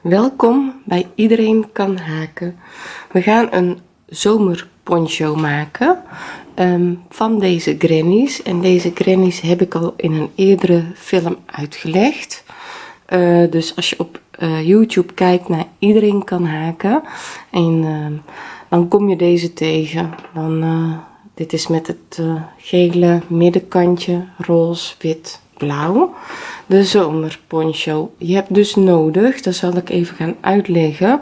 Welkom bij Iedereen kan haken. We gaan een zomerponcho maken ehm, van deze grannies. En deze grannies heb ik al in een eerdere film uitgelegd. Eh, dus als je op uh, YouTube kijkt naar Iedereen kan haken en ehm, dan kom je deze tegen. Dan, uh, dit is met het gele middenkantje, roze, wit, blauw. De zomerponcho je hebt dus nodig dat zal ik even gaan uitleggen.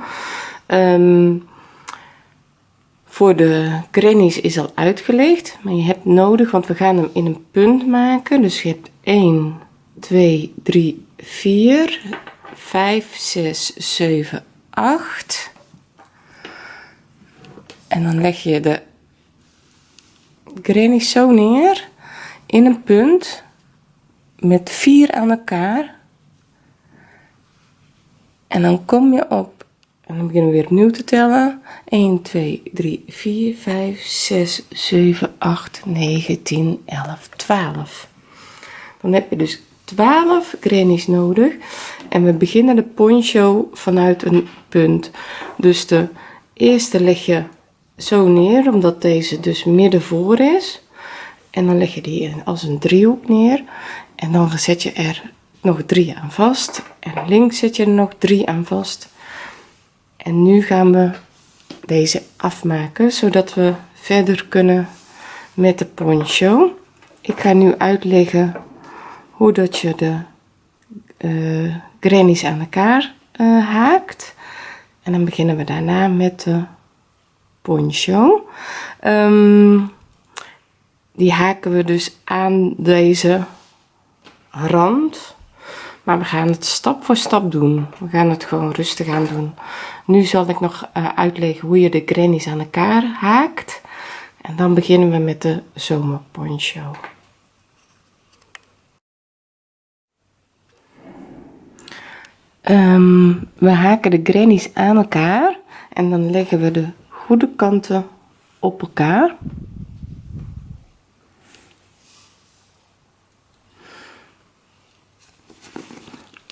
Um, voor de grannies is al uitgelegd maar je hebt nodig want we gaan hem in een punt maken. Dus je hebt 1 2 3 4 5 6 7 8 en dan leg je de grannies zo neer in een punt met vier aan elkaar. En dan kom je op en dan beginnen we weer opnieuw te tellen. 1 2 3 4 5 6 7 8 9 10 11 12 dan heb je dus 12 grannies nodig. En we beginnen de poncho vanuit een punt. Dus de eerste leg je zo neer omdat deze dus midden voor is. En dan leg je die als een driehoek neer en dan zet je er nog drie aan vast. En links zet je er nog drie aan vast. En nu gaan we deze afmaken zodat we verder kunnen met de poncho. Ik ga nu uitleggen hoe dat je de uh, grannies aan elkaar uh, haakt. En dan beginnen we daarna met de poncho. Um, die haken we dus aan deze rand maar we gaan het stap voor stap doen. We gaan het gewoon rustig aan doen. Nu zal ik nog uh, uitleggen hoe je de grannies aan elkaar haakt. En dan beginnen we met de zomerponcho. Um, we haken de grannies aan elkaar en dan leggen we de goede kanten op elkaar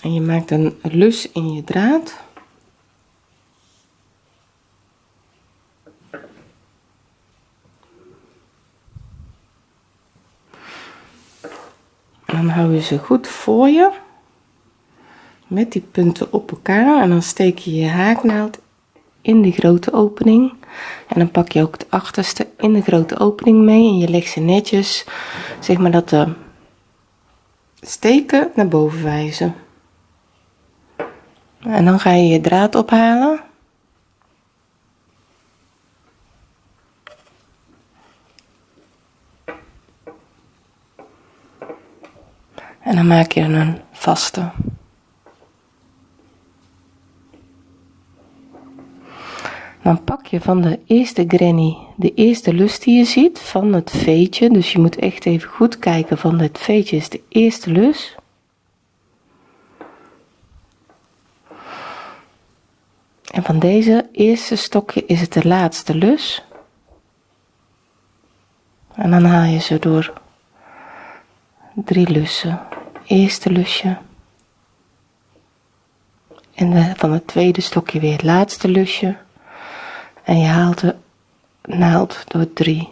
en je maakt een lus in je draad. Dan hou je ze goed voor je. Met die punten op elkaar. En dan steek je je haaknaald in die grote opening. En dan pak je ook het achterste in de grote opening mee. En je legt ze netjes zeg maar dat de steken naar boven wijzen en dan ga je je draad ophalen. En dan maak je een vaste. Dan pak je van de eerste granny de eerste lus die je ziet van het veetje. Dus je moet echt even goed kijken van het veetje is de eerste lus en van deze eerste stokje is het de laatste lus. En dan haal je ze door drie lussen. Eerste lusje. En van het tweede stokje weer het laatste lusje. En je haalt de naald door drie.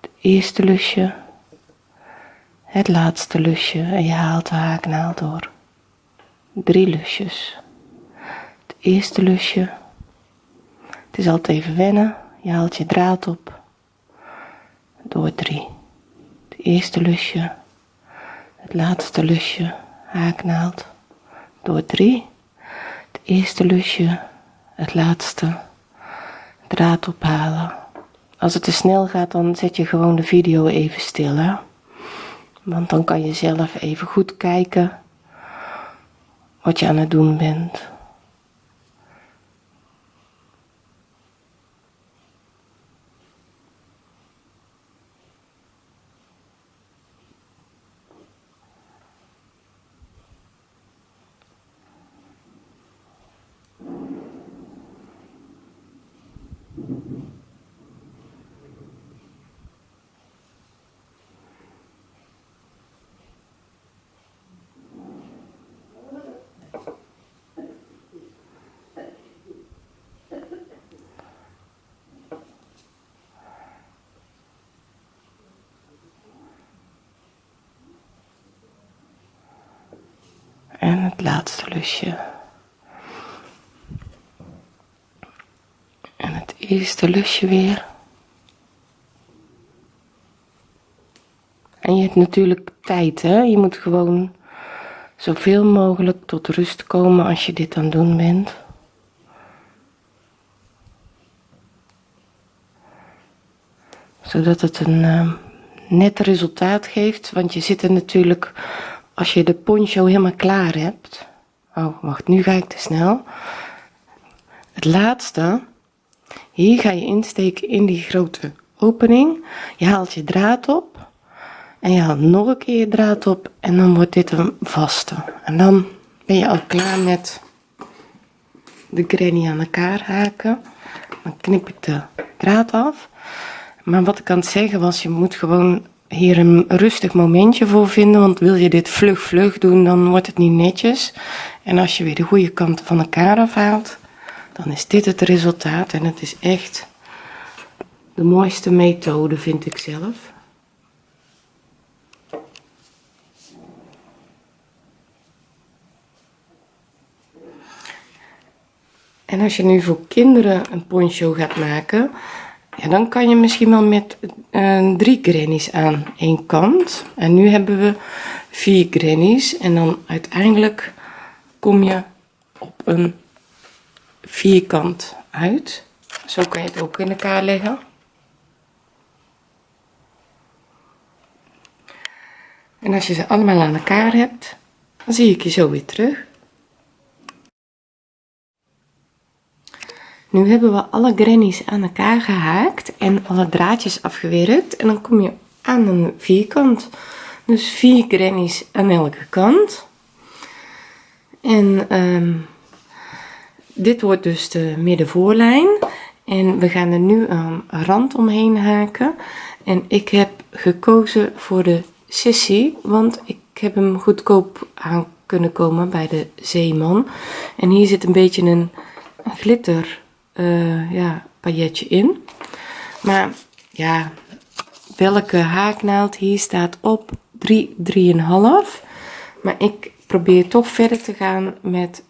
Het eerste lusje. Het laatste lusje. En je haalt de haaknaald door drie lusjes eerste lusje. Het is altijd even wennen. Je haalt je draad op. Door drie. Het eerste lusje. Het laatste lusje. Haaknaald door drie. Het eerste lusje. Het laatste. Draad ophalen. Als het te snel gaat dan zet je gewoon de video even stil hè? want dan kan je zelf even goed kijken wat je aan het doen bent laatste lusje. En het eerste lusje weer. En je hebt natuurlijk tijd, hè? Je moet gewoon zoveel mogelijk tot rust komen als je dit aan het doen bent. Zodat het een uh, net resultaat geeft, want je zit er natuurlijk, als je de poncho helemaal klaar hebt. Oh, wacht, nu ga ik te snel. Het laatste, hier ga je insteken in die grote opening. Je haalt je draad op en je haalt nog een keer je draad op en dan wordt dit een vaste. En dan ben je al klaar met de granny aan elkaar haken. Dan knip ik de draad af. Maar wat ik aan het zeggen was, je moet gewoon hier een rustig momentje voor vinden. Want wil je dit vlug vlug doen, dan wordt het niet netjes. En als je weer de goede kant van elkaar afhaalt, dan is dit het resultaat. En het is echt de mooiste methode, vind ik zelf. En als je nu voor kinderen een poncho gaat maken, ja, dan kan je misschien wel met uh, drie grannies aan één kant. En nu hebben we vier grannies en dan uiteindelijk kom je op een vierkant uit. Zo kan je het ook in elkaar leggen. En als je ze allemaal aan elkaar hebt, dan zie ik je zo weer terug. Nu hebben we alle grannies aan elkaar gehaakt en alle draadjes afgewerkt. En dan kom je aan een vierkant. Dus vier grannies aan elke kant. En um, dit wordt dus de middenvoorlijn. En we gaan er nu een rand omheen haken. En ik heb gekozen voor de sissie, want ik heb hem goedkoop aan kunnen komen bij de Zeeman. En hier zit een beetje een glitter uh, ja, pailletje in. Maar ja, welke haaknaald hier staat op 3, 3,5. Maar ik probeer toch verder te gaan met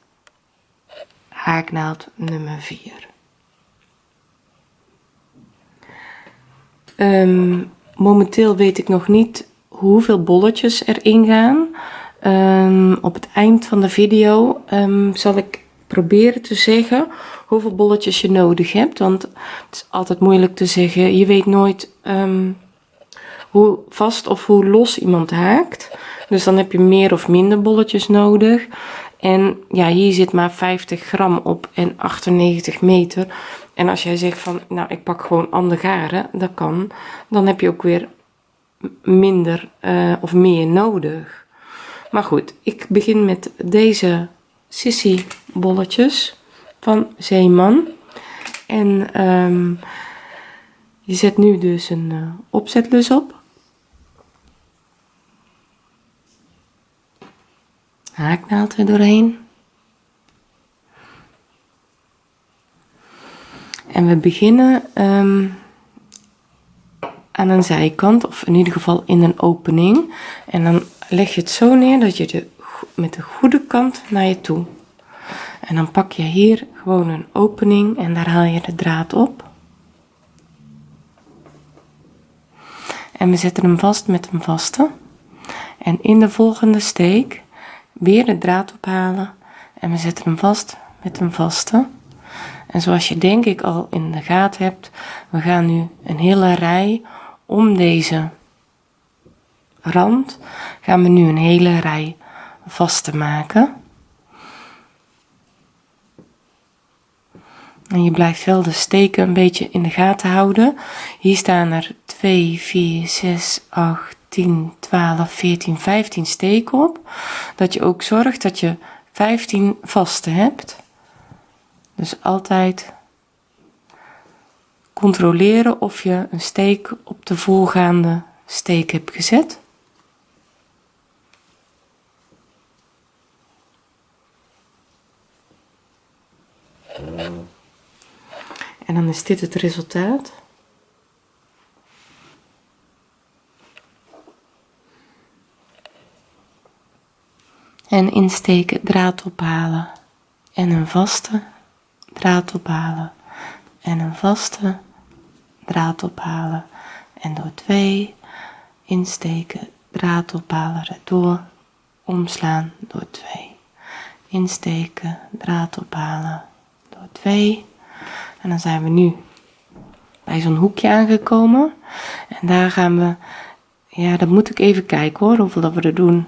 haaknaald nummer 4. Um, ehm, momenteel weet ik nog niet hoeveel bolletjes erin gaan. Um, op het eind van de video um, zal ik proberen te zeggen hoeveel bolletjes je nodig hebt. Want het is altijd moeilijk te zeggen. Je weet nooit um, hoe vast of hoe los iemand haakt. Dus dan heb je meer of minder bolletjes nodig. En ja, hier zit maar 50 gram op en 98 meter. En als jij zegt van, nou ik pak gewoon andere garen, dat kan. Dan heb je ook weer minder uh, of meer nodig. Maar goed, ik begin met deze sissy bolletjes van Zeeman. En um, je zet nu dus een uh, opzetlus op. Haaknaald er doorheen. En we beginnen um, aan een zijkant, of in ieder geval in een opening. En dan leg je het zo neer dat je de, met de goede kant naar je toe en dan pak je hier gewoon een opening en daar haal je de draad op. En we zetten hem vast met een vaste. En in de volgende steek weer de draad ophalen en we zetten hem vast met een vaste. En zoals je denk ik al in de gaten hebt, we gaan nu een hele rij om deze rand, gaan we nu een hele rij vast te maken. En je blijft wel de steken een beetje in de gaten houden. Hier staan er 2, 4, 6, 8, 10, 12, 14, 15 steken op. Dat je ook zorgt dat je 15 vaste hebt. Dus altijd controleren of je een steek op de voorgaande steek hebt gezet. En dan is dit het resultaat. en insteken draad ophalen. En een vaste draad ophalen. En een vaste draad ophalen. En door twee insteken draad ophalen rechtdoor omslaan door twee. Insteken draad ophalen door twee en dan zijn we nu bij zo'n hoekje aangekomen en daar gaan we ja dat moet ik even kijken hoor hoeveel dat we er doen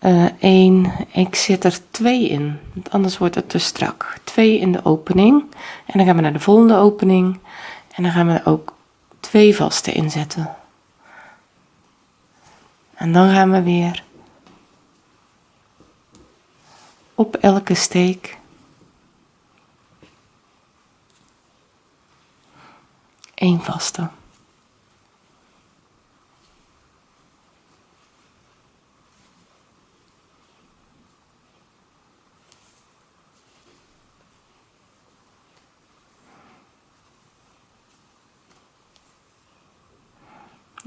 uh, eh, 1, ik zet er 2 in, want anders wordt het te strak. 2 in de opening en dan gaan we naar de volgende opening en dan gaan we ook 2 vaste inzetten. En dan gaan we weer op elke steek één vaste.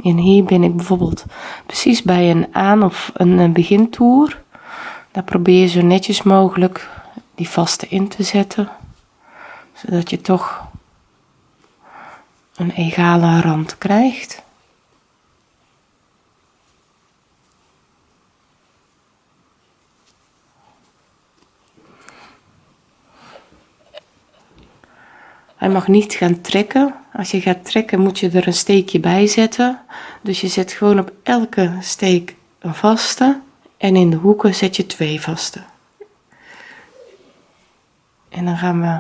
En hier ben ik bijvoorbeeld precies bij een aan- of een begintoer. Daar probeer je zo netjes mogelijk die vaste in te zetten. Zodat je toch een egale rand krijgt. Hij mag niet gaan trekken. Als je gaat trekken moet je er een steekje bij zetten. Dus je zet gewoon op elke steek een vaste en in de hoeken zet je twee vaste. En dan gaan we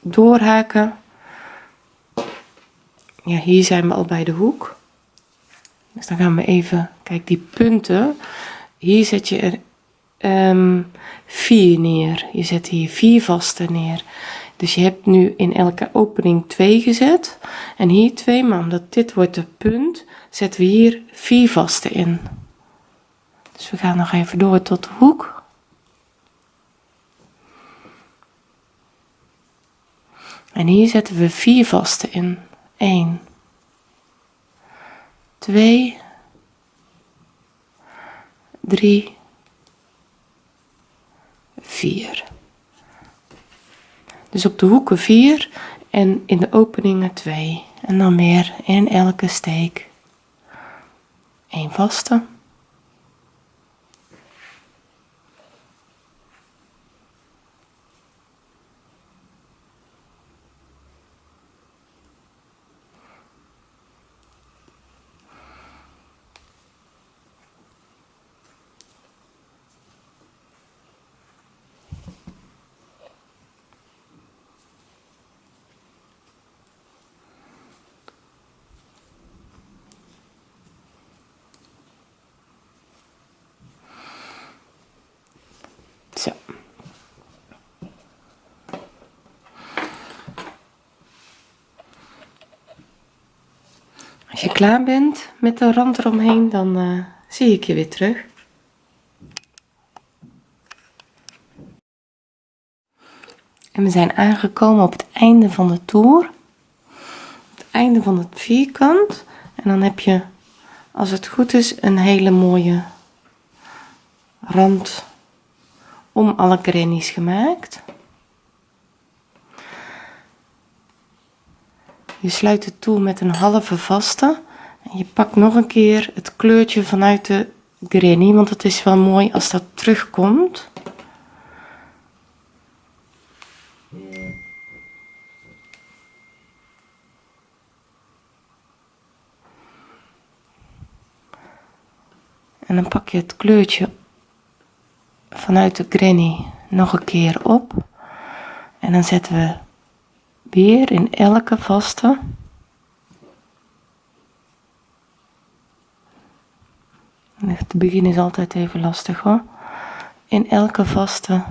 doorhaken. Ja, hier zijn we al bij de hoek. Dus dan gaan we even, kijk die punten. Hier zet je er um, vier neer. Je zet hier vier vaste neer. Dus je hebt nu in elke opening 2 gezet en hier 2, maar omdat dit wordt de punt, zetten we hier 4 vaste in. Dus we gaan nog even door tot de hoek. En hier zetten we 4 vaste in. 1, 2, 3, 4. Dus op de hoeken 4 en in de openingen 2. En dan weer in elke steek 1 vaste. Zo. Als je klaar bent met de rand eromheen, dan uh, zie ik je weer terug. En we zijn aangekomen op het einde van de toer. Het einde van het vierkant. En dan heb je, als het goed is, een hele mooie rand om alle grannies gemaakt. Je sluit het toe met een halve vaste. Je pakt nog een keer het kleurtje vanuit de granny, want het is wel mooi als dat terugkomt. En dan pak je het kleurtje vanuit de granny nog een keer op en dan zetten we weer in elke vaste het begin is altijd even lastig hoor. In elke vaste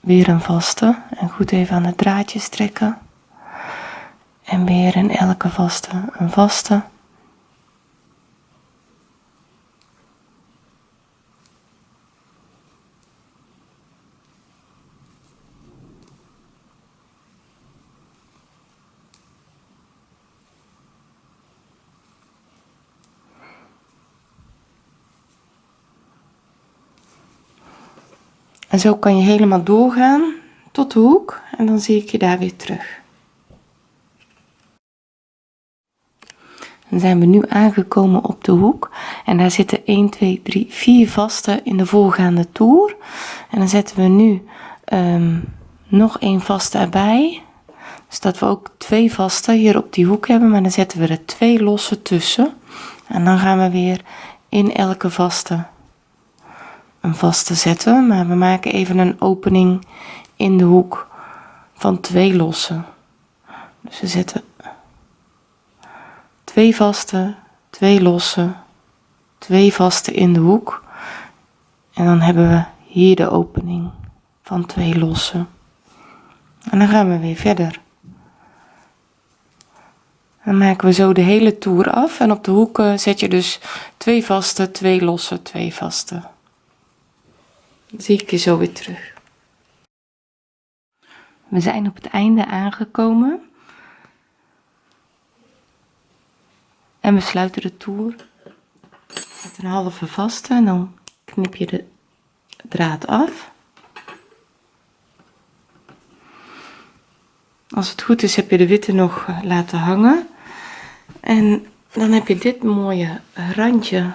weer een vaste en goed even aan het draadje trekken. En weer in elke vaste een vaste En zo kan je helemaal doorgaan tot de hoek en dan zie ik je daar weer terug. Dan zijn we nu aangekomen op de hoek en daar zitten 1, 2, 3, 4 vaste in de voorgaande toer. En dan zetten we nu um, nog één vaste erbij. Dus dat we ook twee vaste hier op die hoek hebben, maar dan zetten we er twee losse tussen. En dan gaan we weer in elke vaste een vaste zetten, maar we maken even een opening in de hoek van twee losse. Dus we zetten twee vaste, twee losse, twee vaste in de hoek. En dan hebben we hier de opening van twee losse. En dan gaan we weer verder. Dan maken we zo de hele toer af en op de hoeken zet je dus twee vaste, twee losse, twee vaste. Zie ik je zo weer terug. We zijn op het einde aangekomen. En we sluiten de toer met een halve vaste en dan knip je de draad af. Als het goed is heb je de witte nog eh, laten hangen. En dan heb je dit mooie randje.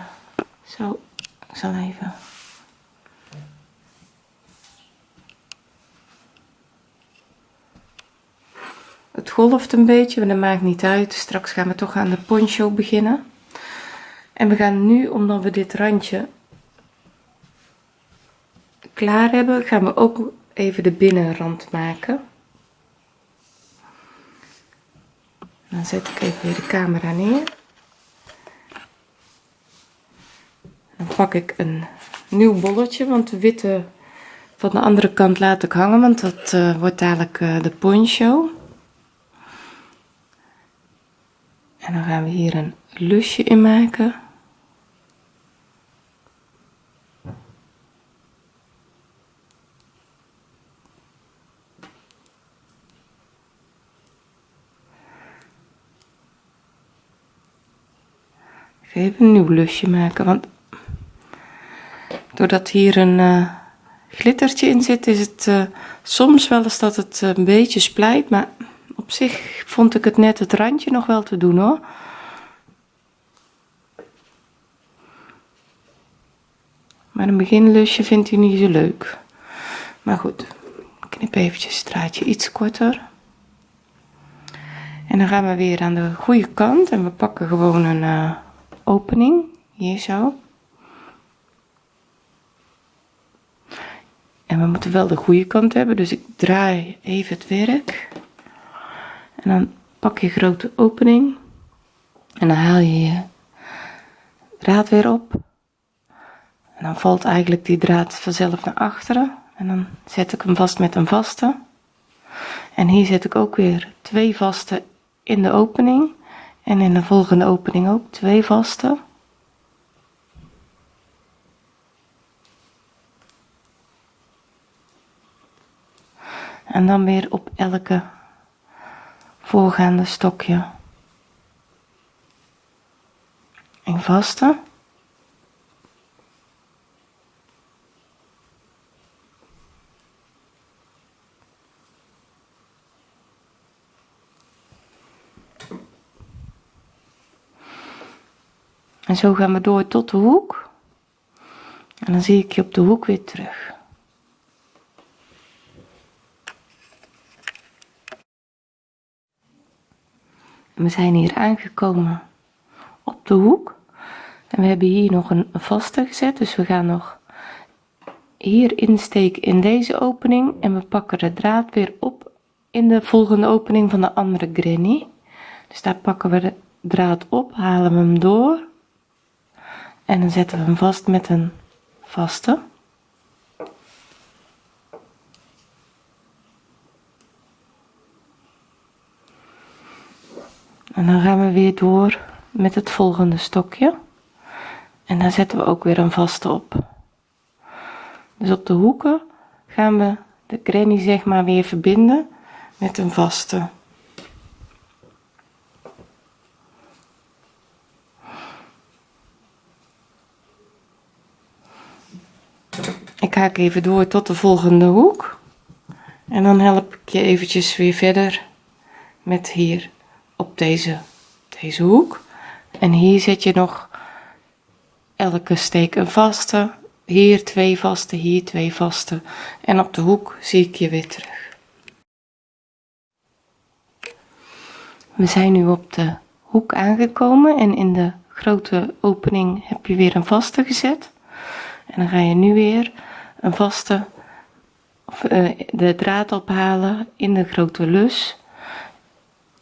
Zo, ik zal even... Het golft een beetje, maar dat maakt niet uit. Straks gaan we toch aan de poncho beginnen. En we gaan nu, omdat we dit randje klaar hebben, gaan we ook even de binnenrand maken. Dan zet ik even weer de camera neer. Dan pak ik een nieuw bolletje, want de witte van de andere kant laat ik hangen, want dat uh, wordt dadelijk uh, de poncho. En dan gaan we hier een lusje in maken. Even een nieuw lusje maken, want doordat hier een uh, glittertje in zit, is het uh, soms wel eens dat het een beetje splijt, maar op zich vond ik het net het randje nog wel te doen hoor. Maar een beginlusje vindt hij niet zo leuk. Maar goed, knip eventjes het draadje iets korter. En dan gaan we weer aan de goede kant en we pakken gewoon een uh, opening, hier zo. En we moeten wel de goede kant hebben, dus ik draai even het werk. En dan pak je grote opening en dan haal je je draad weer op. En dan valt eigenlijk die draad vanzelf naar achteren. En dan zet ik hem vast met een vaste. En hier zet ik ook weer twee vaste in de opening. En in de volgende opening ook twee vaste. En dan weer op elke voorgaande stokje een vaste En zo gaan we door tot de hoek. En dan zie ik je op de hoek weer terug. We zijn hier aangekomen op de hoek. En we hebben hier nog een vaste gezet. Dus we gaan nog hier insteken in deze opening. En we pakken de draad weer op in de volgende opening van de andere granny. Dus daar pakken we de draad op, halen we hem door. En dan zetten we hem vast met een vaste. En dan gaan we weer door met het volgende stokje. En daar zetten we ook weer een vaste op. Dus op de hoeken gaan we de granny zeg maar weer verbinden met een vaste. ik haak even door tot de volgende hoek en dan help ik je eventjes weer verder met hier op deze deze hoek. En hier zet je nog elke steek een vaste. Hier twee vaste hier twee vaste. En op de hoek zie ik je weer terug. We zijn nu op de hoek aangekomen en in de grote opening heb je weer een vaste gezet. En dan ga je nu weer een vaste of, uh, de draad ophalen in de grote lus.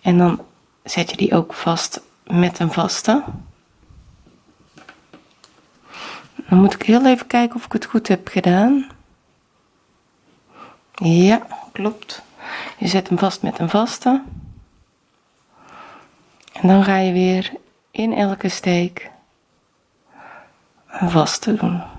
En dan zet je die ook vast met een vaste? Dan moet ik heel even kijken of ik het goed heb gedaan. Ja klopt. Je zet hem vast met een vaste. En dan ga je weer in elke steek een vaste doen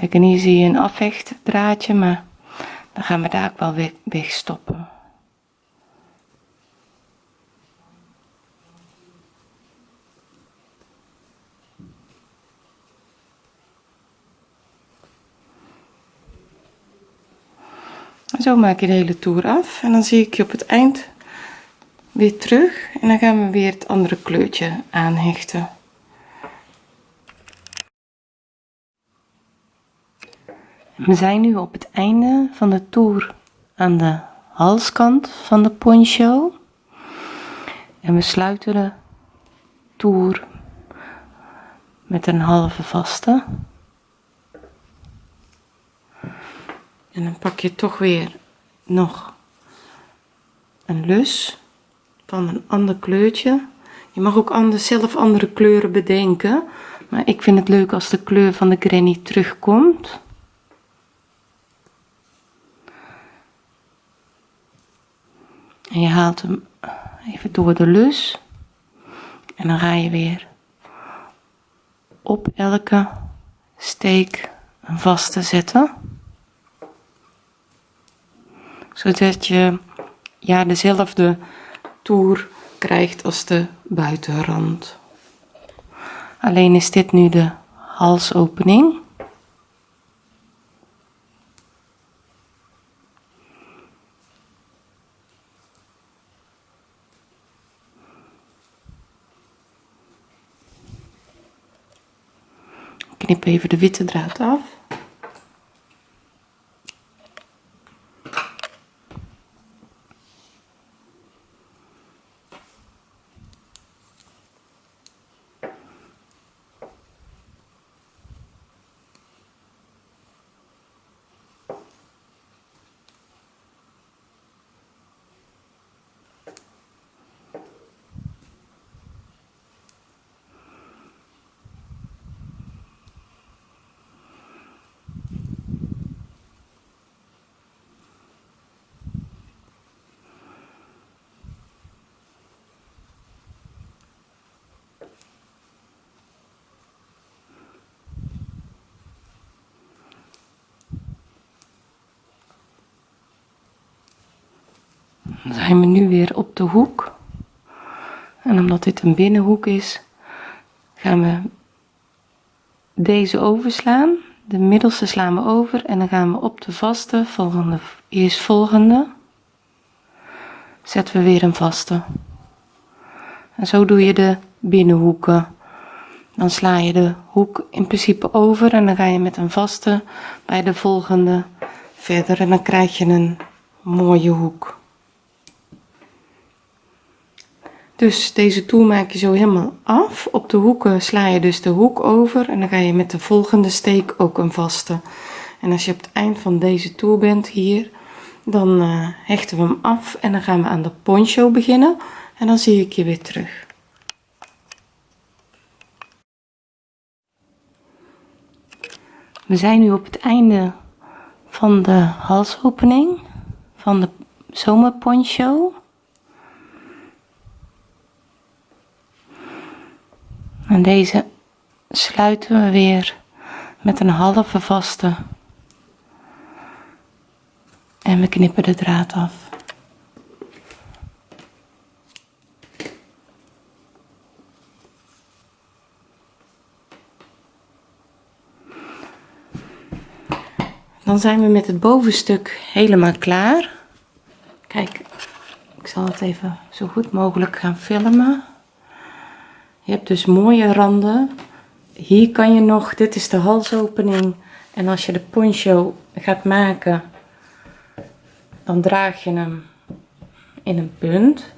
Kijk, en hier zie je een afvechtdraadje, maar dan gaan we daar ook wel weg stoppen. Zo maak je de hele toer af en dan zie ik je op het eind weer terug en dan gaan we weer het andere kleurtje aanhechten. We zijn nu op het einde van de toer aan de halskant van de poncho. En we sluiten de toer met een halve vaste. En dan pak je toch weer nog een lus van een ander kleurtje. Je mag ook anders zelf andere kleuren bedenken. Maar ik vind het leuk als de kleur van de granny terugkomt. En je haalt hem even door de lus. En dan ga je weer op elke steek een vaste zetten. Zodat je ja, dezelfde toer krijgt als de buitenrand. Alleen is dit nu de halsopening. Knip even de witte draad af. Zijn we nu weer op de hoek. En omdat dit een binnenhoek is, gaan we deze overslaan. De middelste slaan we over en dan gaan we op de vaste, volgende, eerstvolgende, zetten we weer een vaste. En zo doe je de binnenhoeken. Dan sla je de hoek in principe over en dan ga je met een vaste bij de volgende verder en dan krijg je een mooie hoek. Dus deze toer maak je zo helemaal af. Op de hoeken sla je dus de hoek over en dan ga je met de volgende steek ook een vaste. En als je op het eind van deze toer bent hier, dan uh, hechten we hem af en dan gaan we aan de poncho beginnen. En dan zie ik je weer terug. We zijn nu op het einde van de halsopening van de zomerponcho. En deze sluiten we weer met een halve vaste. En we knippen de draad af. Dan zijn we met het bovenstuk helemaal klaar. Kijk, ik zal het even zo goed mogelijk gaan filmen. Je hebt dus mooie randen. Hier kan je nog, dit is de halsopening. En als je de poncho gaat maken, dan draag je hem in een punt.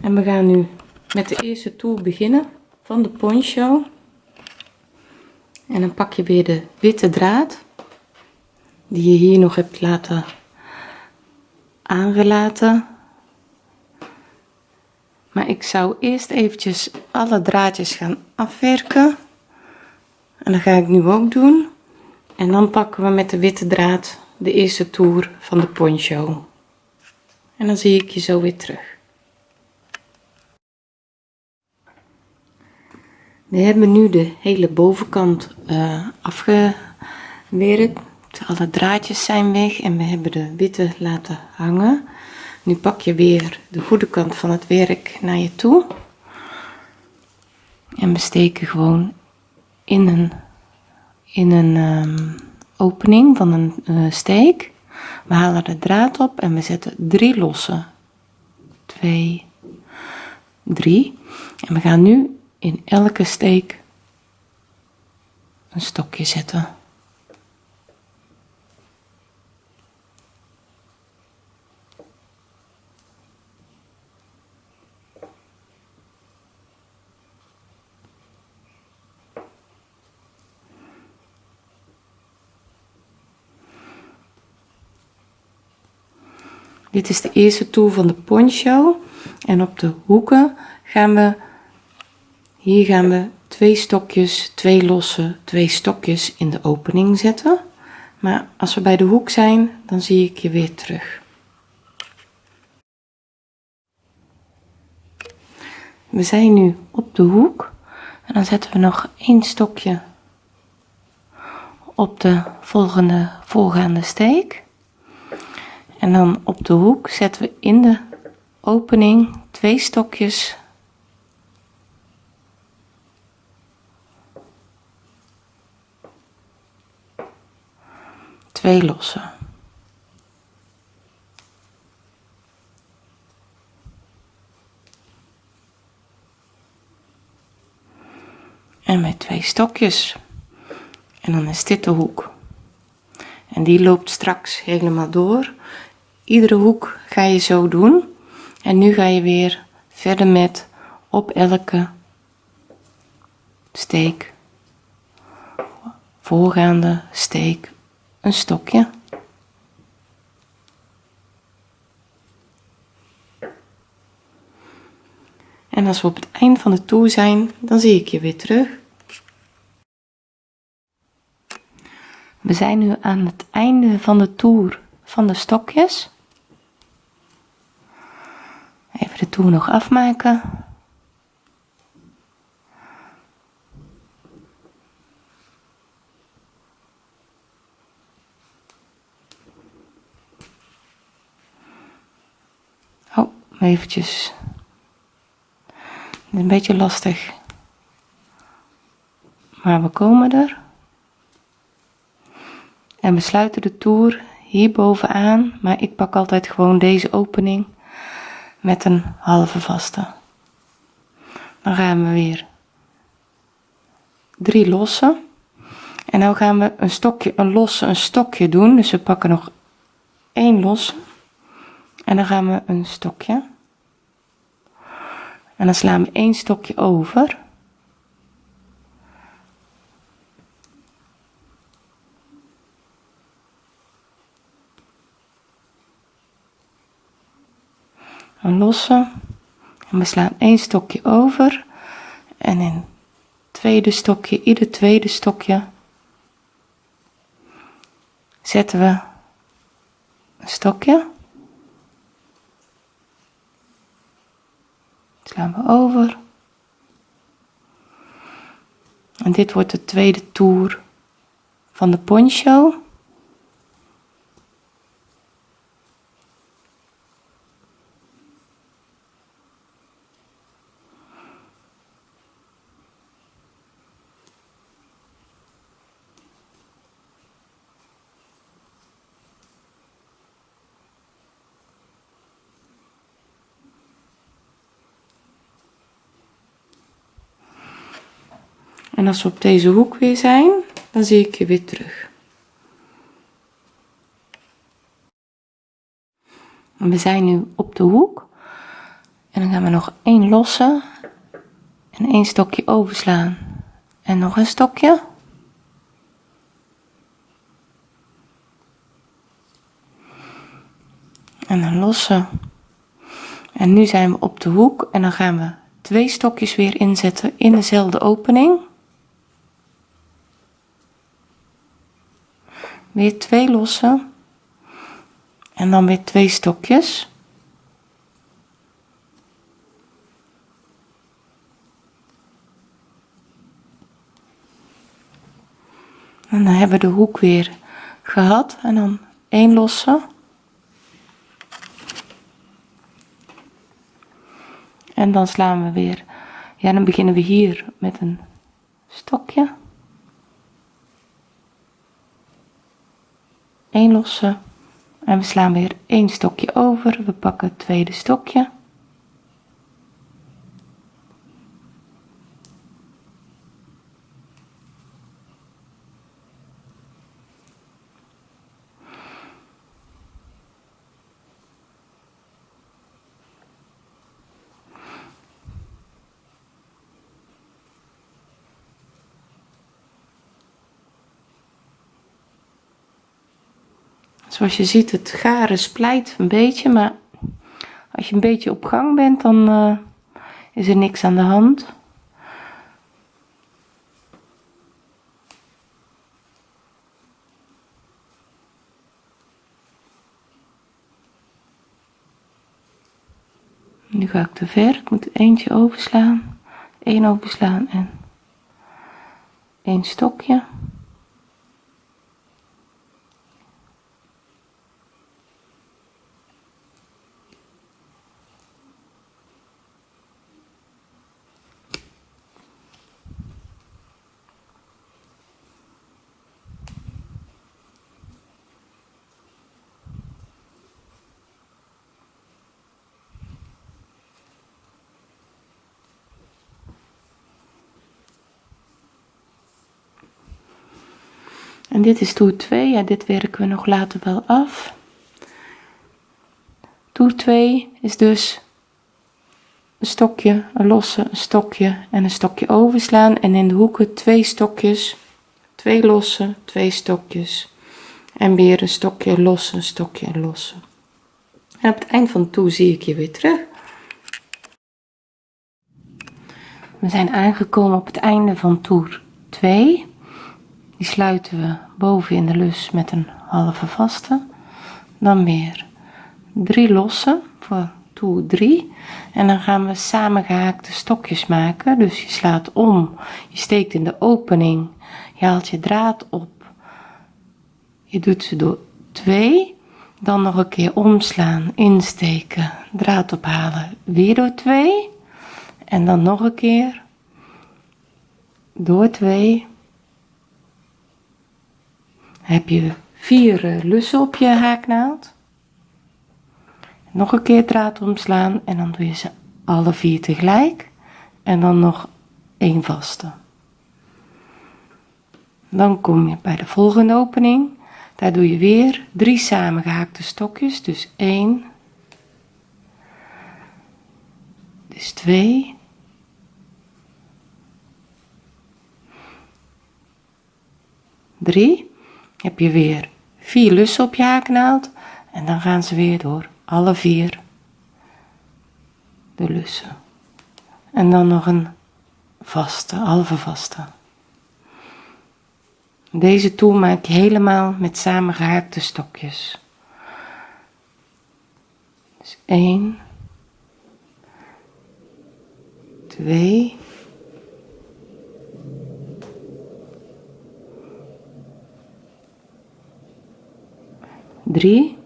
En we gaan nu met de eerste toer beginnen van de poncho. En dan pak je weer de witte draad die je hier nog hebt laten aangelaten. Maar ik zou eerst eventjes alle draadjes gaan afwerken. En dat ga ik nu ook doen. En dan pakken we met de witte draad de eerste toer van de poncho. En dan zie ik je zo weer terug. We hebben nu de hele bovenkant uh, afgewerkt. Alle draadjes zijn weg en we hebben de witte laten hangen. Nu pak je weer de goede kant van het werk naar je toe. En we steken gewoon in een, in een um, opening van een uh, steek. We halen de draad op en we zetten drie losse. Twee, drie. En we gaan nu in elke steek een stokje zetten. Dit is de eerste toer van de poncho. En op de hoeken gaan we, hier gaan we twee stokjes, twee losse, twee stokjes in de opening zetten. Maar als we bij de hoek zijn, dan zie ik je weer terug. We zijn nu op de hoek en dan zetten we nog één stokje op de volgende voorgaande steek. En dan op de hoek zetten we in de opening twee stokjes twee losse. En met twee stokjes. En dan is dit de hoek. En die loopt straks helemaal door iedere hoek ga je zo doen. En nu ga je weer verder met op elke steek. Voorgaande steek een stokje. En als we op het eind van de toer zijn dan zie ik je weer terug. We zijn nu aan het einde van de toer van de stokjes Even de toer nog afmaken. Oh, eventjes. Een beetje lastig. Maar we komen er. En we sluiten de toer hier bovenaan, maar ik pak altijd gewoon deze opening met een halve vaste. Dan gaan we weer drie losse. En nu gaan we een stokje, een losse, een stokje doen. Dus we pakken nog één losse. En dan gaan we een stokje. En dan slaan we één stokje over. Een losse en we slaan één stokje over. En in tweede stokje ieder tweede stokje zetten we een stokje. Slaan we over. En dit wordt de tweede toer van de poncho En als we op deze hoek weer zijn, dan zie ik je weer terug. we zijn nu op de hoek. En dan gaan we nog één lossen. En één stokje overslaan. En nog een stokje. En dan lossen. En nu zijn we op de hoek en dan gaan we twee stokjes weer inzetten in dezelfde opening. Weer twee lossen. En dan weer twee stokjes. En dan hebben we de hoek weer gehad. En dan één losse. En dan slaan we weer ja dan beginnen we hier met een stokje 1 losse en we slaan weer één stokje over. We pakken het tweede stokje Zoals je ziet, het garen splijt een beetje, maar als je een beetje op gang bent, dan uh, is er niks aan de hand. Nu ga ik te ver, ik moet eentje overslaan, één overslaan en één stokje. En dit is toer 2. Ja, dit werken we nog later wel af. Toer 2 is dus een stokje, een losse, een stokje en een stokje overslaan. En in de hoeken twee stokjes, twee losse, twee stokjes. En weer een stokje losse, stokje losse. En op het eind van toer zie ik je weer terug. We zijn aangekomen op het einde van toer 2. Die sluiten we boven in de lus met een halve vaste. Dan weer drie losse voor toer 3. En dan gaan we samengehaakte stokjes maken. Dus je slaat om, je steekt in de opening, je haalt je draad op. Je doet ze door 2. Dan nog een keer omslaan, insteken, draad ophalen, weer door 2. En dan nog een keer door 2 heb je vier eh, lussen op je haaknaald. Nog een keer draad omslaan en dan doe je ze alle vier tegelijk. En dan nog één vaste. Dan kom je bij de volgende opening. Daar doe je weer drie samengehaakte stokjes. Dus 1, dus 2, drie heb je weer vier lussen op je haaknaald en dan gaan ze weer door. Alle vier de lussen. En dan nog een vaste halve vaste. Deze toer maak je helemaal met samengehaakte stokjes. Dus 1, 2, 3,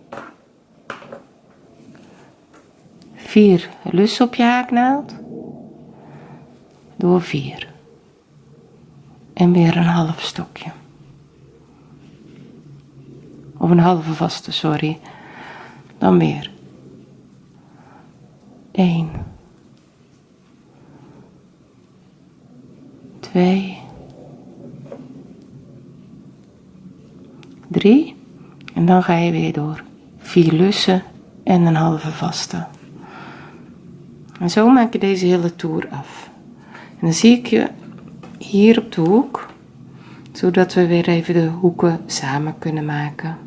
4 lussen op je haaknaald, door 4 en weer een half stokje. Of een halve vaste, sorry. Dan weer. 1 2 3 en dan ga je weer door. 4 lussen en een halve vaste. En zo maak je deze hele toer af. En dan zie ik je hier op de hoek, zodat we weer even de hoeken samen kunnen maken.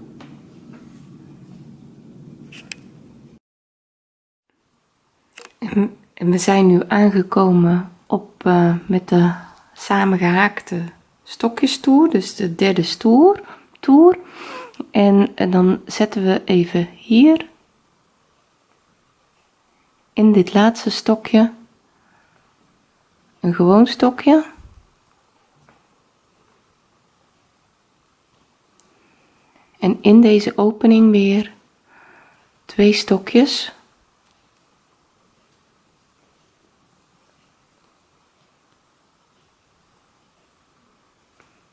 En we zijn nu aangekomen op uh, met de samengehaakte stokjes toer, dus de derde stoer, toer. En, dan zetten we even hier. In dit laatste stokje. Een gewoon stokje. En in deze opening weer twee stokjes.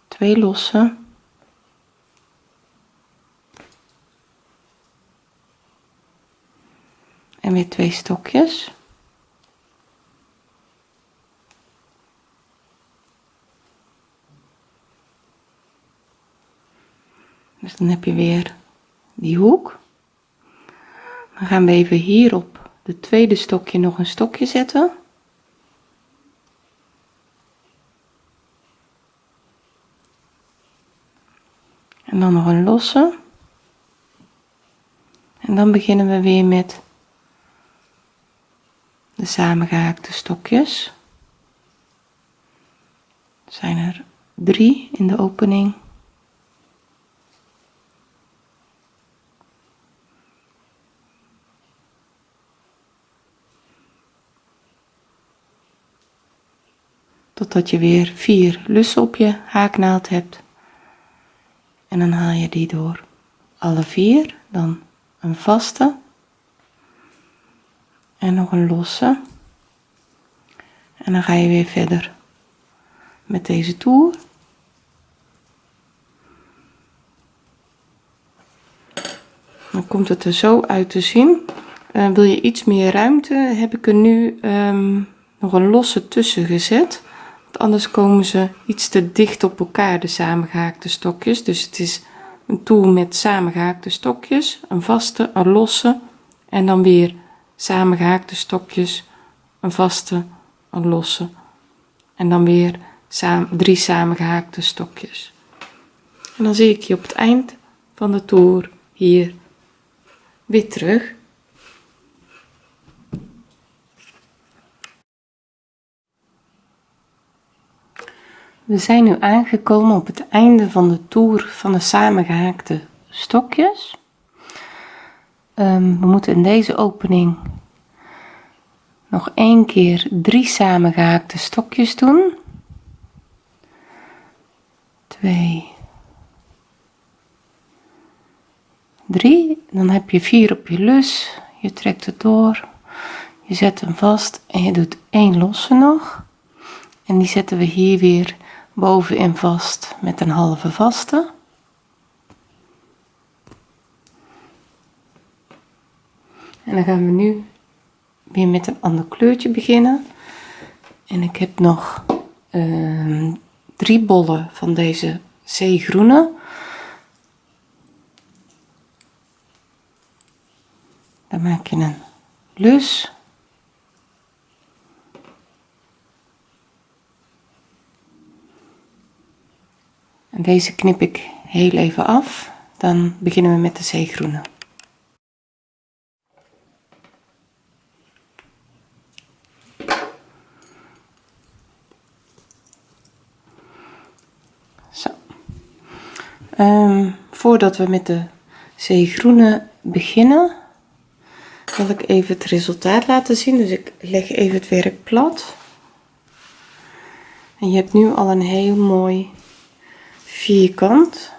Twee losse en weer twee stokjes. Dus dan heb je weer die hoek. Dan gaan we even hier op de tweede stokje nog een stokje zetten. En dan nog een losse. En dan beginnen we weer met de samengehaakte stokjes. Zijn er drie in de opening. Totdat je weer vier lussen op je haaknaald hebt. En dan haal je die door. Alle vier dan een vaste en nog een losse. En dan ga je weer verder met deze toer. Dan komt het er zo uit te zien. Uh, wil je iets meer ruimte heb ik er nu um, nog een losse tussen gezet. Want anders komen ze iets te dicht op elkaar de samengehaakte stokjes. Dus het is een toer met samengehaakte stokjes een vaste een losse en dan weer samengehaakte stokjes een vaste een losse en dan weer drie samengehaakte stokjes en dan zie ik je op het eind van de toer hier weer terug We zijn nu aangekomen op het einde van de toer van de samengehaakte stokjes. Um, we moeten in deze opening nog één keer drie samengehaakte stokjes doen. 2 3 dan heb je 4 op je lus. Je trekt het door. Je zet hem vast en je doet één losse nog. En die zetten we hier weer bovenin vast met een halve vaste en dan gaan we nu weer met een ander kleurtje beginnen. En ik heb nog uh, drie bollen van deze zeegroene. Dan maak je een lus. En deze knip ik heel even af. Dan beginnen we met de zeegroene Um, voordat we met de zeegroene beginnen, wil ik even het resultaat laten zien. Dus ik leg even het werk plat. En je hebt nu al een heel mooi vierkant.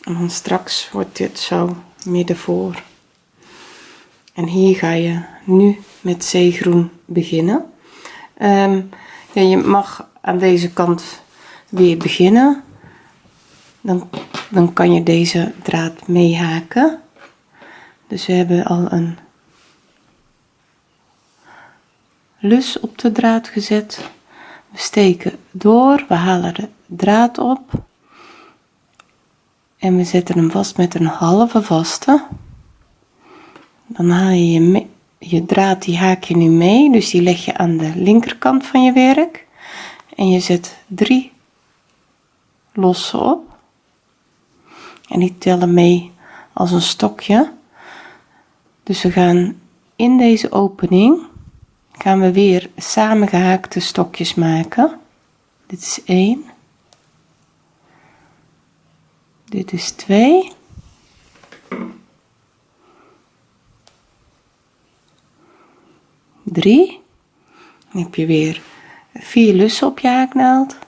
En dan straks wordt dit zo midden voor. En hier ga je nu met zeegroen beginnen. Um, ja, je mag aan deze kant weer beginnen. Dan, dan kan je deze draad meehaken. Dus we hebben al een lus op de draad gezet. We steken door, we halen de draad op. En we zetten hem vast met een halve vaste. Dan haal je je, je draad, die haak je nu mee. Dus die leg je aan de linkerkant van je werk. En je zet drie losse op. En die tellen mee als een stokje. Dus we gaan in deze opening gaan we weer samengehaakte stokjes maken. Dit is 1. Dit is 2. Drie. Dan heb je weer vier lussen op je haaknaald.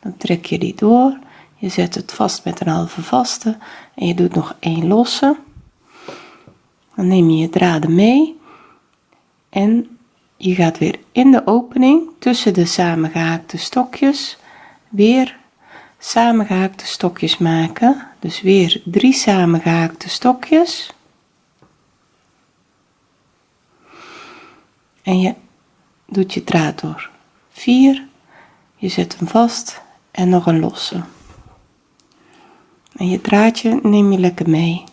Dan trek je die door. Je zet het vast met een halve vaste en je doet nog één losse. Dan neem je je draden mee en je gaat weer in de opening tussen de samengehaakte stokjes weer samengehaakte stokjes maken. Dus weer drie samengehaakte stokjes. En je doet je draad door. 4, je zet hem vast en nog een losse. En je draadje neem je lekker mee.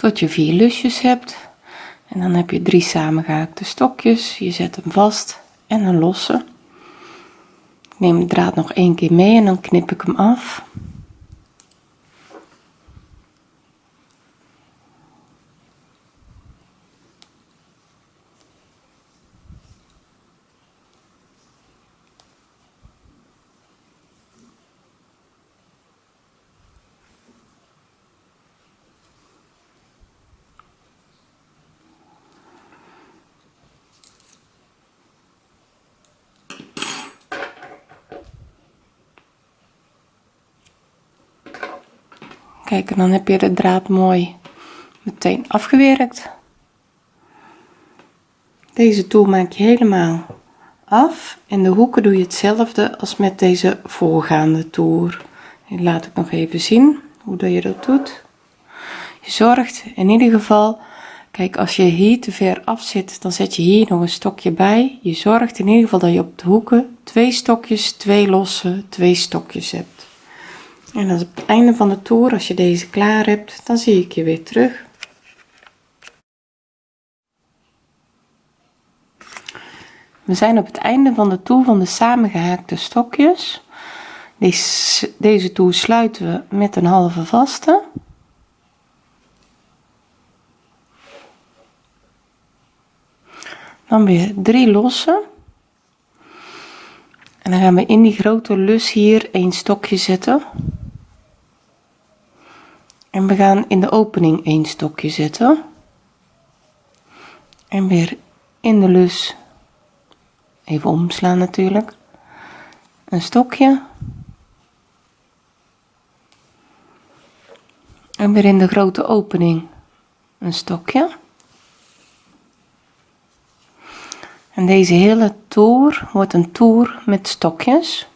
tot je vier lusjes hebt. En dan heb je drie samengehaakte stokjes. Je zet hem vast en een losse. Neem de draad nog één keer mee en dan knip ik hem af Kijk, en dan heb je de draad mooi meteen afgewerkt. Deze toer maak je helemaal af. En de hoeken doe je hetzelfde als met deze voorgaande toer. Laat ik nog even zien hoe je dat doet. Je zorgt in ieder geval, kijk als je hier te ver af zit, dan zet je hier nog een stokje bij. Je zorgt in ieder geval dat je op de hoeken twee stokjes, twee losse, twee stokjes hebt. En op het einde van de toer, als je deze klaar hebt, dan zie ik je weer terug. We zijn op het einde van de toer van de samengehaakte stokjes. Deze, deze toer sluiten we met een halve vaste. Dan weer drie losse. En dan gaan we in die grote lus hier een stokje zetten. En we gaan in de opening een stokje zetten. En weer in de lus, even omslaan natuurlijk, een stokje. En weer in de grote opening een stokje. En deze hele toer wordt een toer met stokjes.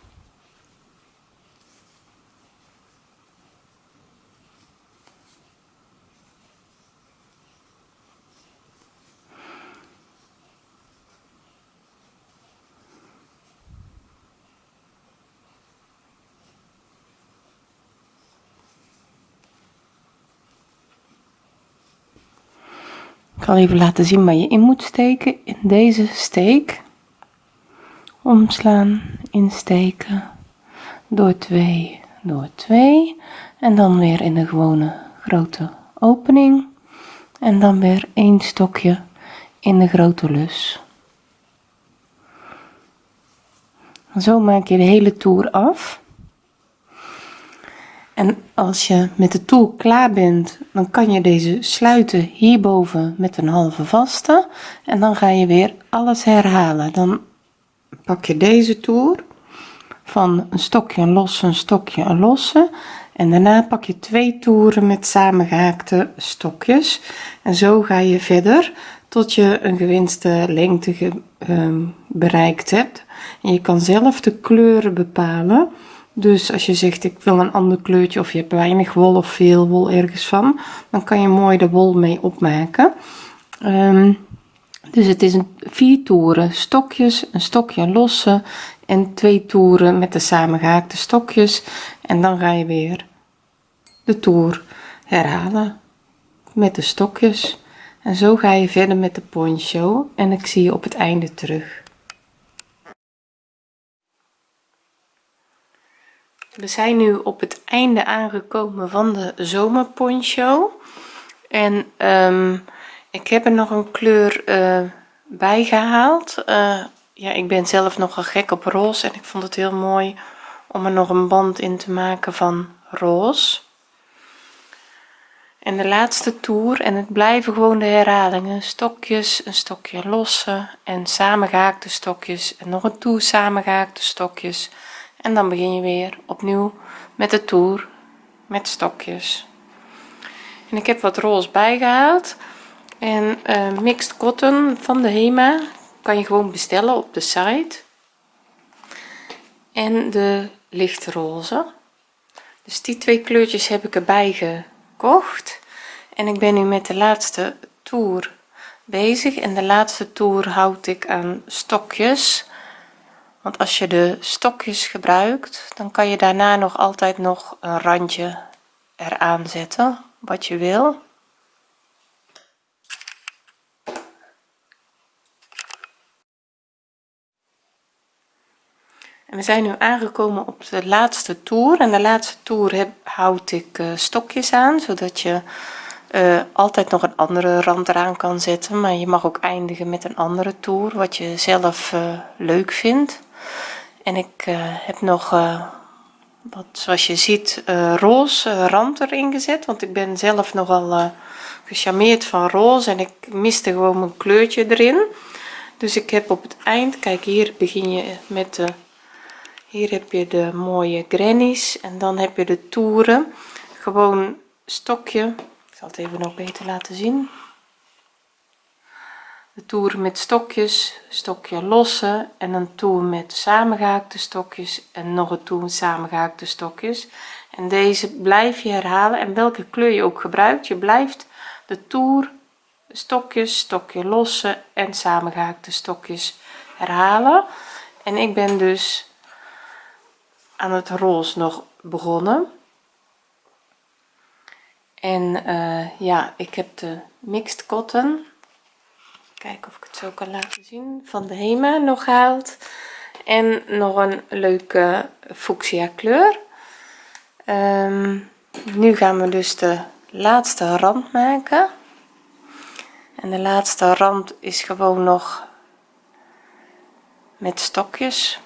Ik zal even laten zien waar je in moet steken. In deze steek. Omslaan insteken. Door 2 door 2 en dan weer in de gewone grote opening. En dan weer een stokje in de grote lus. Zo maak je de hele toer af en als je met de toer klaar bent dan kan je deze sluiten hierboven met een halve vaste. En dan ga je weer alles herhalen. Dan pak je deze toer van een stokje een losse een stokje een losse. En daarna pak je twee toeren met samengehaakte stokjes. En zo ga je verder tot je een gewenste lengte ehm, bereikt hebt. En je kan zelf de kleuren bepalen dus als je zegt ik wil een ander kleurtje of je hebt weinig wol of veel wol ergens van dan kan je mooi de wol mee opmaken. Ehm, dus het is een vier toeren stokjes een stokje losse en twee toeren met de samengehaakte stokjes. En dan ga je weer de toer herhalen met de stokjes. En zo ga je verder met de poncho en ik zie je op het einde terug we zijn nu op het einde aangekomen van de zomerponcho. En um, ik heb er nog een kleur uh, bij gehaald. Uh, ja ik ben zelf nogal gek op roze en ik vond het heel mooi om er nog een band in te maken van roze. En de laatste toer en het blijven gewoon de herhalingen stokjes een stokje losse en samengehaakte stokjes en nog een toer samengehaakte stokjes en dan begin je weer opnieuw met de toer met stokjes. En ik heb wat roze bijgehaald en uh, mixed cotton van de Hema kan je gewoon bestellen op de site. En de lichtroze. Dus die twee kleurtjes heb ik erbij gekocht. En ik ben nu met de laatste toer bezig. En de laatste toer houd ik aan stokjes want als je de stokjes gebruikt dan kan je daarna nog altijd nog een randje eraan zetten wat je wil. En we zijn nu aangekomen op de laatste toer. En de laatste toer heb, houd ik uh, stokjes aan zodat je uh, altijd nog een andere rand eraan kan zetten. Maar je mag ook eindigen met een andere toer wat je zelf uh, leuk vindt en ik heb nog wat zoals je ziet roze rand erin gezet. Want ik ben zelf nogal gecharmeerd van roze en ik miste gewoon mijn kleurtje erin. Dus ik heb op het eind kijk hier begin je met de hier heb je de mooie grannies en dan heb je de toeren. Gewoon stokje. Ik zal het even nog beter laten zien de toeren met stokjes stokje losse en een toer met samengehaakte stokjes en nog een toer met samengehaakte stokjes. En deze blijf je herhalen en welke kleur je ook gebruikt. Je blijft de toer stokjes stokje losse en samengehaakte stokjes herhalen. En ik ben dus aan het roze nog begonnen. En uh, ja ik heb de mixed cotton kijken of ik het zo kan laten zien van de Hema nog gehaald en nog een leuke fuchsia kleur. Um, nu gaan we dus de laatste rand maken. En de laatste rand is gewoon nog met stokjes.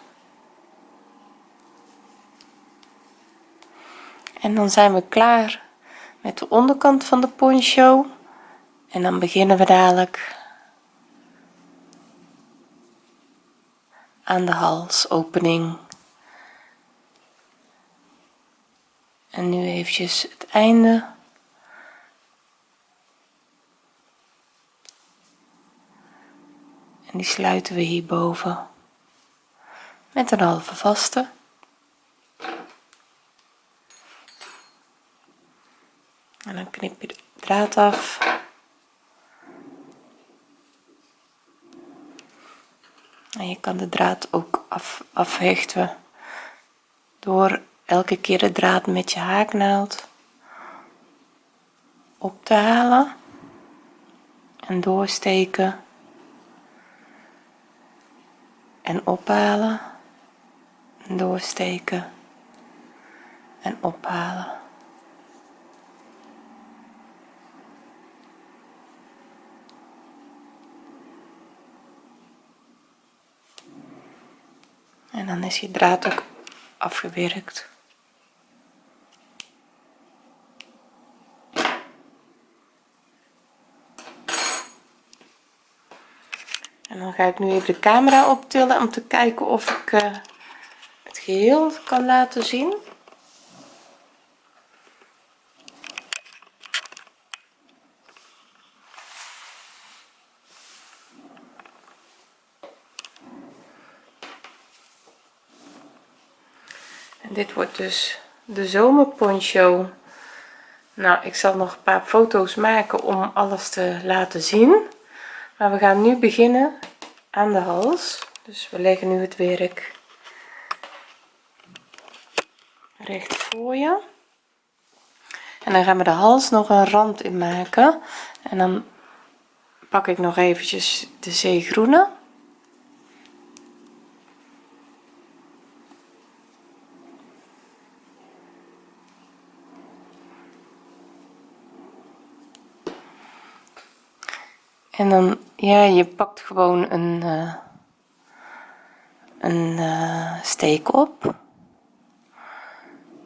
En dan zijn we klaar met de onderkant van de poncho. En dan beginnen we dadelijk aan de halsopening. En nu eventjes het einde. En die sluiten we hierboven met een halve vaste. En dan knip je de draad af en je kan de draad ook af, afhechten door elke keer de draad met je haaknaald op te halen en doorsteken en ophalen en doorsteken en ophalen en dan is je draad ook afgewerkt. En dan ga ik nu even de camera optillen om te kijken of ik uh, het geheel kan laten zien dit wordt dus de zomerponcho. Nou ik zal nog een paar foto's maken om alles te laten zien. Maar we gaan nu beginnen aan de hals. Dus we leggen nu het werk recht voor je. En dan gaan we de hals nog een rand in maken. En dan pak ik nog eventjes de zeegroene en dan ja je pakt gewoon een uh, een uh, steek op.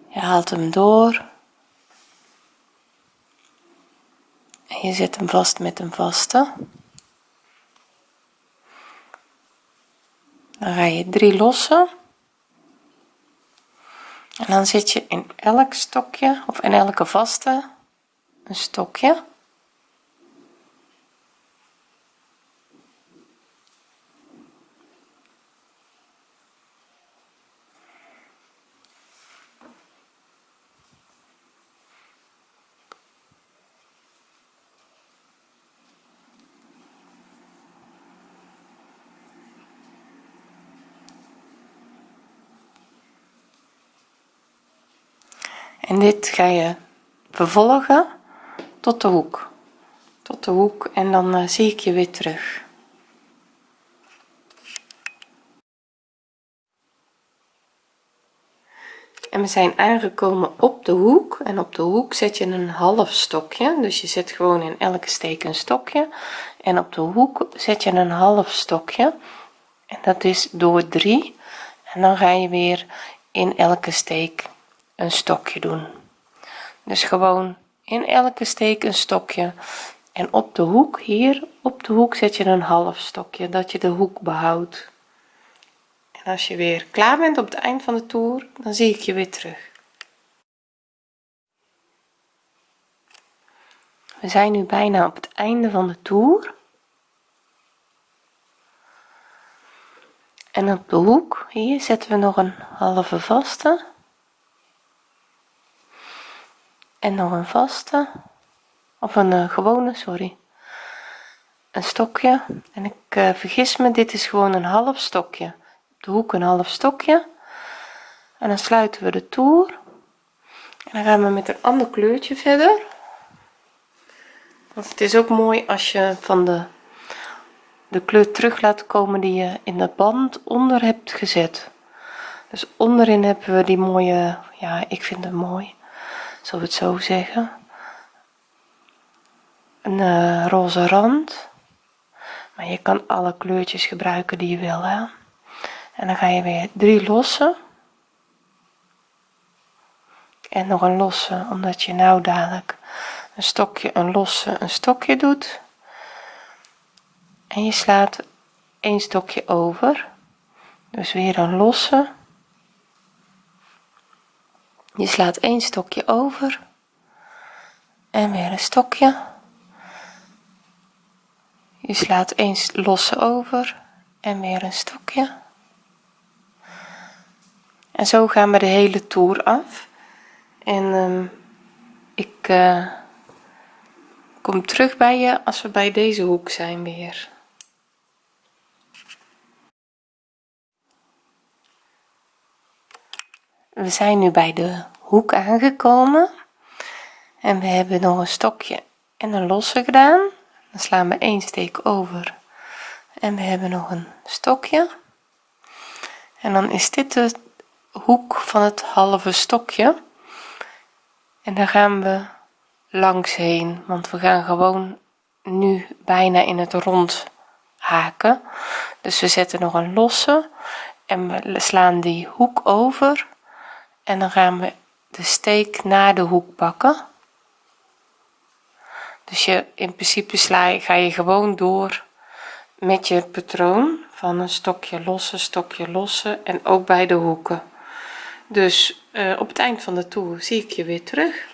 Je haalt hem door. En je zet hem vast met een vaste. Dan ga je drie lossen. En dan zit je in elk stokje of in elke vaste een stokje dit ga je vervolgen tot de hoek. Tot de hoek en dan uh, zie ik je weer terug. En we zijn aangekomen op de hoek en op de hoek zet je een half stokje. Dus je zet gewoon in elke steek een stokje en op de hoek zet je een half stokje. En dat is door 3 en dan ga je weer in elke steek een stokje doen. Dus gewoon in elke steek een stokje. En op de hoek hier op de hoek zet je een half stokje dat je de hoek behoudt. En als je weer klaar bent op het eind van de toer dan zie ik je weer terug. We zijn nu bijna op het einde van de toer. En op de hoek hier zetten we nog een halve vaste en nog een vaste of een uh, gewone sorry. Een stokje. En ik uh, vergis me dit is gewoon een half stokje. De hoek een half stokje. En dan sluiten we de toer. En dan gaan we met een ander kleurtje verder. Want het is ook mooi als je van de de kleur terug laat komen die je in de band onder hebt gezet. Dus onderin hebben we die mooie ja ik vind het mooi zullen we het zo zeggen. Een uh, roze rand. Maar je kan alle kleurtjes gebruiken die je wil hè? en dan ga je weer drie lossen. En nog een losse omdat je nou dadelijk een stokje een losse een stokje doet. En je slaat een stokje over. Dus weer een losse je slaat één stokje over. En weer een stokje. Je slaat één losse over. En weer een stokje. En zo gaan we de hele toer af. En um, ik uh, kom terug bij je als we bij deze hoek zijn weer we zijn nu bij de hoek aangekomen. En we hebben nog een stokje en een losse gedaan. Dan slaan we één steek over. En we hebben nog een stokje. En dan is dit de hoek van het halve stokje. En daar gaan we langs heen want we gaan gewoon nu bijna in het rond haken. Dus we zetten nog een losse en we slaan die hoek over en dan gaan we de steek naar de hoek pakken dus je in principe sla je, ga je gewoon door met je patroon van een stokje losse stokje losse en ook bij de hoeken. Dus uh, op het eind van de toer zie ik je weer terug.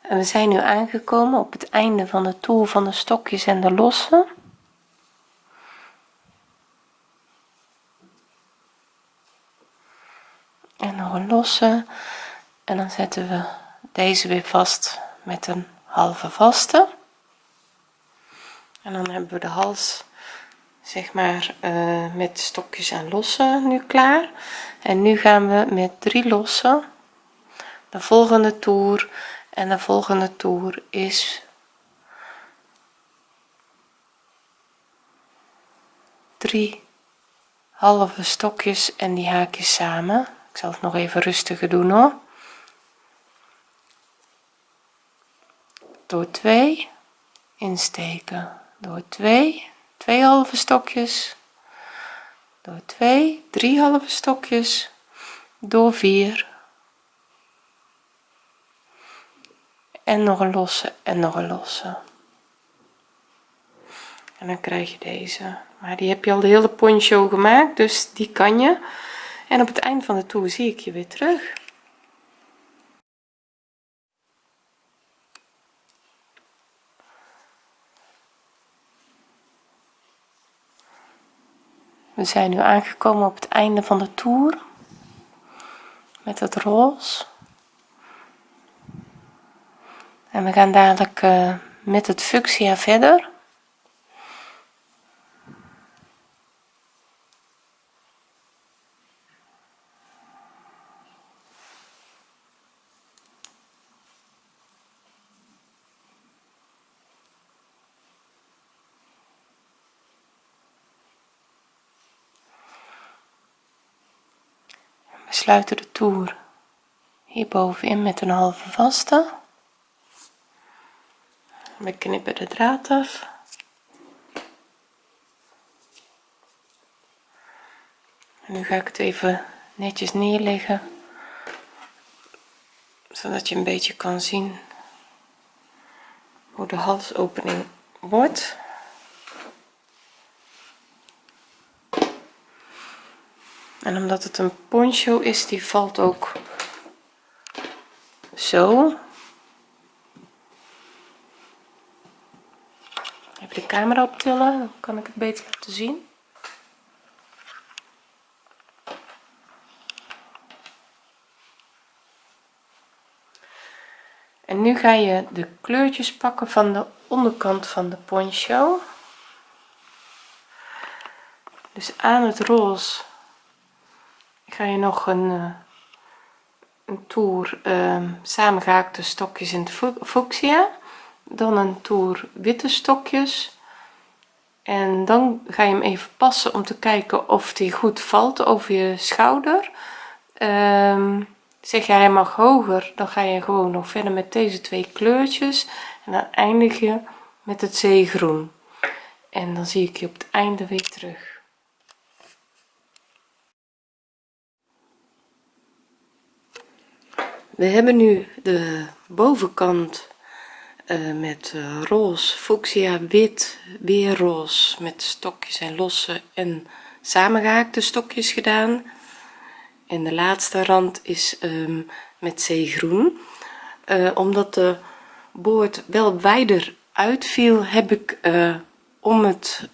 En we zijn nu aangekomen op het einde van de toer van de stokjes en de losse en nog een losse en dan zetten we deze weer vast met een halve vaste. En dan hebben we de hals zeg maar uh, met stokjes en lossen nu klaar. En nu gaan we met drie lossen. De volgende toer. En de volgende toer is drie halve stokjes en die haakjes samen ik zal het nog even rustiger doen hoor. Door 2 insteken. Door 2 2 halve stokjes. Door 2 3 halve stokjes. Door 4 en nog een losse en nog een losse. En dan krijg je deze. Maar die heb je al de hele poncho gemaakt dus die kan je en op het eind van de toer zie ik je weer terug. We zijn nu aangekomen op het einde van de toer met het roze. En we gaan dadelijk uh, met het fuchsia verder sluiten de toer hierbovenin met een halve vaste. We knippen de draad af. En nu ga ik het even netjes neerleggen zodat je een beetje kan zien hoe de halsopening wordt en omdat het een poncho is die valt ook zo. Even de camera optillen dan kan ik het beter laten zien. En nu ga je de kleurtjes pakken van de onderkant van de poncho. Dus aan het roze ga je nog een, uh, een toer uh, samengehaakte stokjes in het fuchsia dan een toer witte stokjes. En dan ga je hem even passen om te kijken of die goed valt over je schouder. Um, zeg jij hij mag hoger dan ga je gewoon nog verder met deze twee kleurtjes. En dan eindig je met het zeegroen. En dan zie ik je op het einde weer terug we hebben nu de bovenkant uh, met uh, roze fuchsia wit weer roze met stokjes en losse en samengehaakte stokjes gedaan. En de laatste rand is um, met zeegroen. Uh, omdat de boord wel wijder uitviel heb ik om het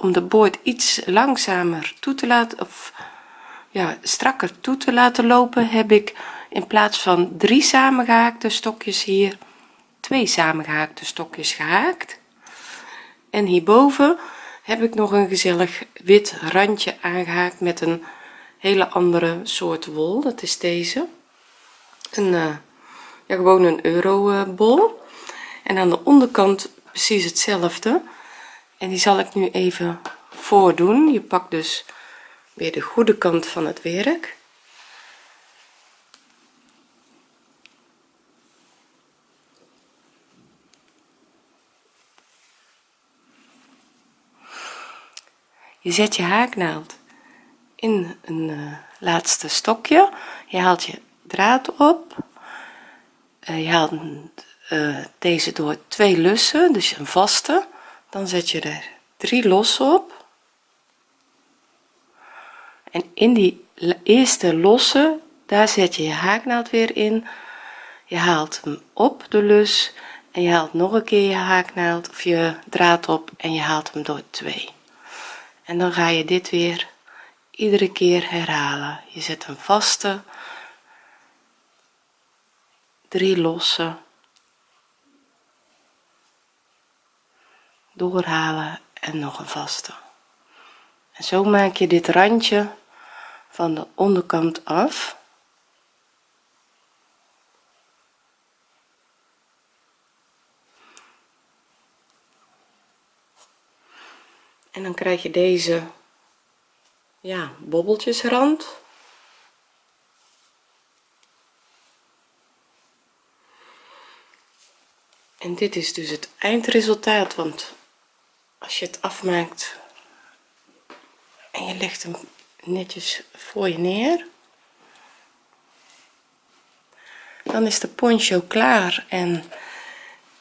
om de boord iets langzamer toe te laten of ja strakker toe te laten lopen heb ik in plaats van drie samengehaakte stokjes hier twee samengehaakte stokjes gehaakt. En hierboven heb ik nog een gezellig wit randje aangehaakt met een hele andere soort wol. Dat is deze. Een uh, ja, gewoon een euro bol en aan de onderkant precies hetzelfde. En die zal ik nu even voordoen. Je pakt dus weer de goede kant van het werk je zet je haaknaald in een uh, laatste stokje. Je haalt je draad op. Uh, je haalt uh, deze door twee lussen dus een vaste. Dan zet je er drie los op. En in die eerste losse daar zet je je haaknaald weer in. Je haalt hem op de lus en je haalt nog een keer je haaknaald of je draad op en je haalt hem door twee en dan ga je dit weer iedere keer herhalen. Je zet een vaste drie losse doorhalen en nog een vaste. En zo maak je dit randje van de onderkant af en dan krijg je deze ja bobbeltjesrand en dit is dus het eindresultaat want als je het afmaakt en je legt hem netjes voor je neer dan is de poncho klaar. En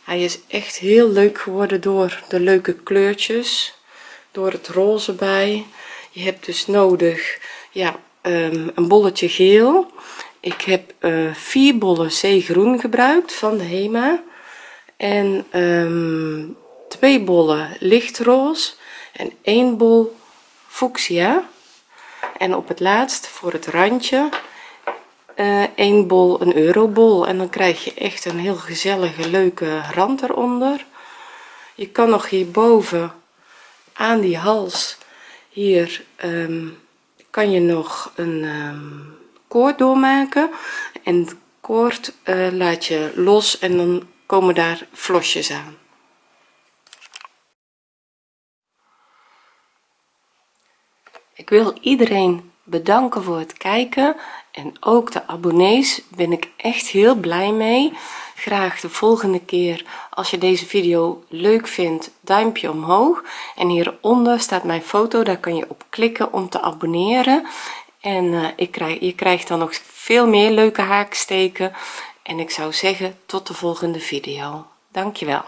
hij is echt heel leuk geworden door de leuke kleurtjes door het roze bij. Je hebt dus nodig ja um, een bolletje geel. Ik heb uh, vier bollen zeegroen gebruikt van de hema. En um, twee bollen lichtroze en één bol fuchsia. En op het laatst voor het randje uh, één bol een eurobol. En dan krijg je echt een heel gezellige leuke rand eronder. Je kan nog hierboven aan die hals. Hier um, kan je nog een um, koord doormaken. En het koord uh, laat je los en dan komen daar vlosjes aan. Ik wil iedereen bedanken voor het kijken. En ook de abonnees ben ik echt heel blij mee graag de volgende keer. Als je deze video leuk vindt duimpje omhoog. En hieronder staat mijn foto. Daar kan je op klikken om te abonneren. En uh, ik krijg je krijgt dan nog veel meer leuke haaksteken. En ik zou zeggen tot de volgende video. Dankjewel